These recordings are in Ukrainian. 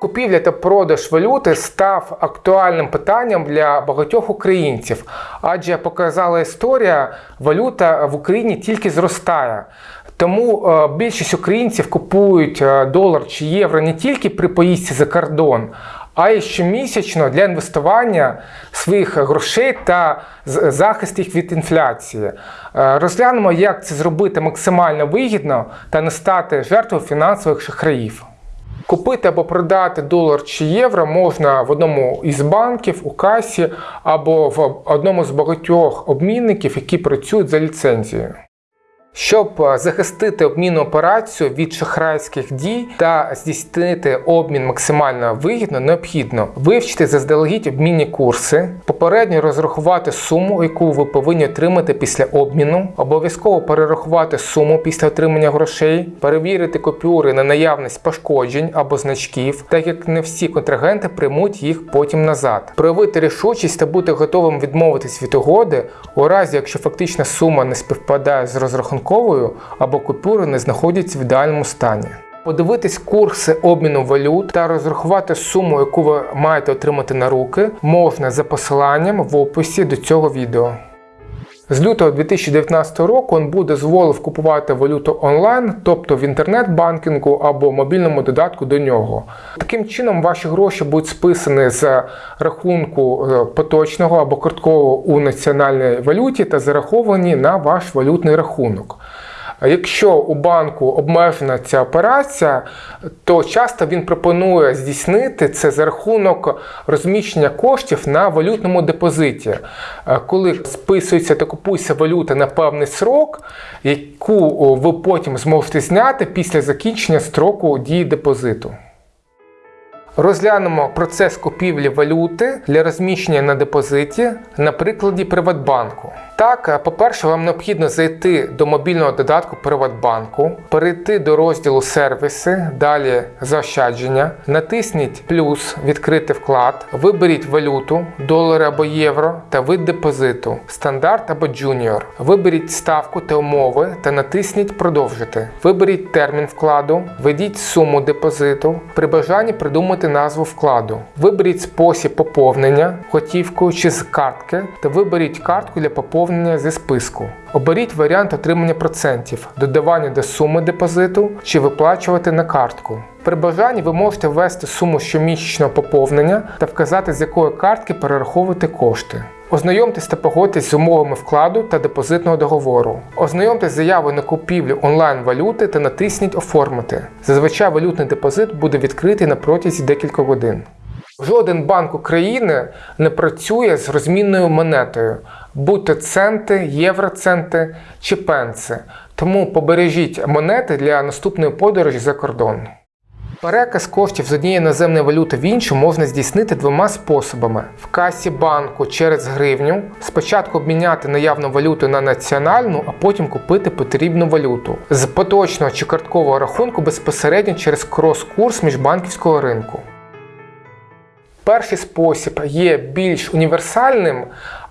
Купівля та продаж валюти став актуальним питанням для багатьох українців, адже як показала історія, валюта в Україні тільки зростає. Тому е, більшість українців купують е, долар чи євро не тільки при поїздці за кордон, а й щомісячно для інвестування своїх грошей та захист їх від інфляції. Е, Розглянемо, як це зробити максимально вигідно та не стати жертвою фінансових шахраїв. Купити або продати долар чи євро можна в одному із банків, у касі або в одному з багатьох обмінників, які працюють за ліцензією. Щоб е, захистити обмінну операцію від шахрайських дій та здійснити обмін максимально вигідно, необхідно вивчити заздалегідь обмінні курси, попередньо розрахувати суму, яку ви повинні отримати після обміну, обов'язково перерахувати суму після отримання грошей, перевірити купюри на наявність пошкоджень або значків, так як не всі контрагенти приймуть їх потім назад. Проявити рішучість та бути готовим відмовитись від угоди у разі, якщо фактична сума не співпадає з розрахунковою або купюри не знаходяться в ідеальному стані. Подивитись курси обміну валют та розрахувати суму, яку ви маєте отримати на руки, можна за посиланням в описі до цього відео. З лютого 2019 року він буде дозволив купувати валюту онлайн, тобто в інтернет-банкінгу або мобільному додатку до нього. Таким чином, ваші гроші будуть списані з рахунку е, поточного або карткового у національній валюті та зараховані на ваш валютний рахунок. Якщо у банку обмежена ця операція, то часто він пропонує здійснити це за рахунок розміщення коштів на валютному депозиті, Е, коли списується та купується валюта на певний срок, яку ви потім зможете зняти після закінчення строку дії депозиту. Розглянемо процес купівлі валюти для розміщення на депозиті на прикладі Приватбанку. Так, е, по-перше, вам необхідно зайти до мобільного додатку Приватбанку, перейти до розділу сервіси, далі заощадження, натисніть плюс відкрити вклад, виберіть валюту, долари або євро та вид депозиту, стандарт або Junior. Виберіть ставку та умови та натисніть продовжити. Виберіть термін вкладу, введіть суму депозиту, при бажанні назву вкладу. Виберіть спосіб поповнення готівкою чи з картки та виберіть картку для поповнення зі списку. Оберіть варіант отримання процентів, додавання до суми депозиту чи виплачувати на картку. При бажанні ви можете ввести суму щомісячного поповнення та вказати, з якої картки перераховувати кошти. Ознайомтесь та погодьтесь з умовами вкладу та депозитного договору. Ознайомтесь з заявою на купівлю онлайн-валюти та натисніть Оформити. Зазвичай валютний депозит буде відкритий на протязі декількох годин. Жоден банк України не працює з розмінною монетою, будь то центи, євроценти чи пенси. Тому побережіть монети для наступної подорожі за кордон. Переказ коштів з однієї іноземної валюти в іншу можна здійснити двома способами: в касі банку через гривню, спочатку обміняти наявну валюту на національну, а потім купити потрібну валюту з поточного чи карткового рахунку безпосередньо через крос-курс міжбанківського ринку. Перший спосіб є більш універсальним,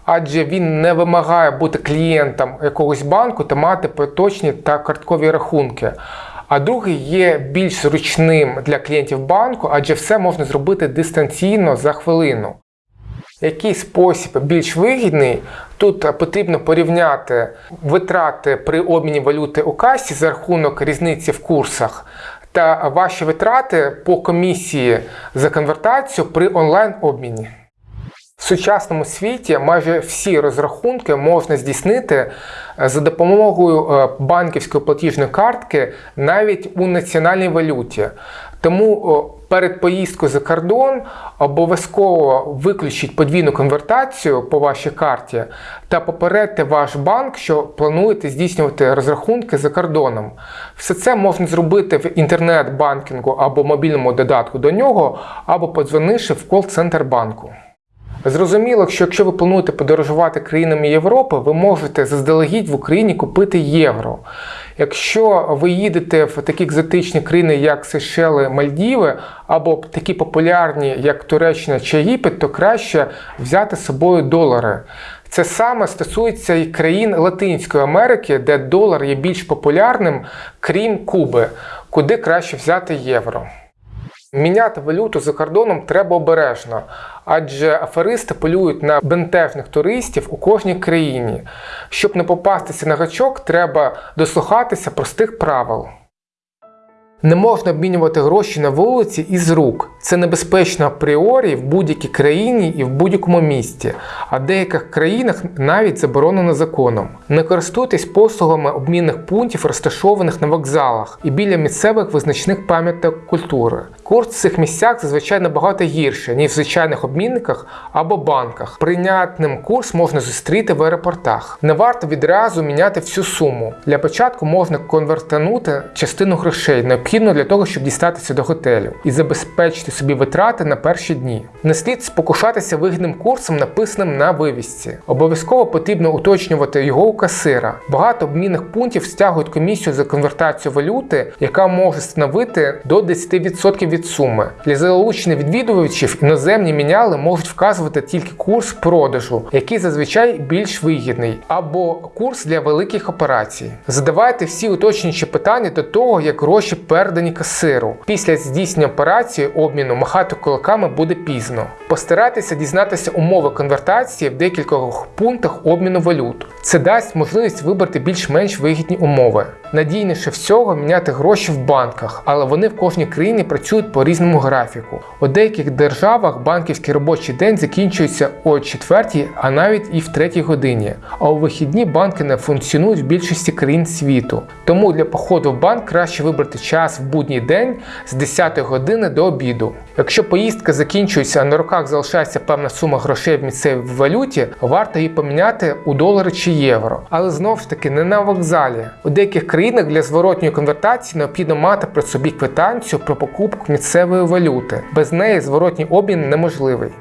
адже він не вимагає бути клієнтом якогось банку та мати поточні та карткові рахунки. А другий є більш зручним для клієнтів банку, адже все можна зробити дистанційно за хвилину. Який спосіб більш вигідний? Тут потрібно порівняти витрати при обміні валюти у касі за рахунок різниці в курсах та ваші витрати по комісії за конвертацію при онлайн-обміні. В сучасному світі майже всі розрахунки можна здійснити е, за допомогою е, банківської платіжної картки навіть у національній валюті. Тому перед поїздкою за кордон обов'язково виключіть подвійну конвертацію по вашій карті та попередьте ваш банк, що плануєте здійснювати розрахунки за кордоном. Все це можна зробити в інтернет-банкінгу або мобільному додатку до нього, або подзвонивши в кол-центр банку. Зрозуміло, що якщо ви плануєте подорожувати країнами Європи, ви можете заздалегідь в Україні купити євро. Якщо ви їдете в такі екзотичні країни, як Сейшели, Мальдіви, або такі популярні, як Туреччина чи Єгипет, то краще взяти з собою долари. Це саме стосується і країн Латинської Америки, де долар є більш популярним, крім Куби, куди краще взяти євро. Міняти валюту за кордоном треба обережно, адже аферисти полюють на бентежних туристів у кожній країні. Щоб не попастися на гачок, треба дослухатися простих правил. Не можна обмінювати гроші на вулиці із рук. Це небезпечно апріорі в будь-якій країні і в будь-якому місті, а в деяких країнах навіть заборонено законом. Не користуйтесь послугами обмінних пунктів, розташованих на вокзалах і біля місцевих визначних пам'яток культури. Курс в цих місцях зазвичай набагато гірше, ніж в звичайних обмінниках або банках. Прийнятним курс можна зустріти в аеропортах. Не варто відразу міняти всю суму. Для початку можна конвертанути частину грошей, необхідно для того, щоб дістатися до готелю і забезпечити собі витрати на перші дні. Не слід спокушатися вигідним курсом, написаним на вивісці. Обов'язково потрібно уточнювати його у касира. Багато обмінних пунктів стягують комісію за конвертацію валюти, яка може становити до 10% від суми. Для залучення відвідувачів іноземні міняли можуть вказувати тільки курс продажу, який зазвичай більш вигідний, або курс для великих операцій. Задавайте всі уточнюючі питання до того, як гроші передані касиру. Після здійснення операції обміну махати кулаками буде пізно. Постарайтеся дізнатися умови конвертації в декількох пунктах обміну валют. Це дасть можливість вибрати більш-менш вигідні умови. Надійніше всього міняти гроші в банках, але вони в кожній країні працюють по різному графіку. У деяких державах банківський робочий день закінчується о 4, а навіть і в 3 годині. А у вихідні банки не функціонують в більшості країн світу. Тому для походу в банк краще вибрати час в будній день з 10 години до обіду. Якщо поїздка закінчується, а на руках залишається певна сума грошей в місцевій валюті, варто її поміняти у долари чи євро. Але знову ж таки не на вокзалі. У деяких країнах для зворотньої конвертації необхідно мати при собі квитанцію про покупку місцевої валюти. Без неї зворотній обмін неможливий.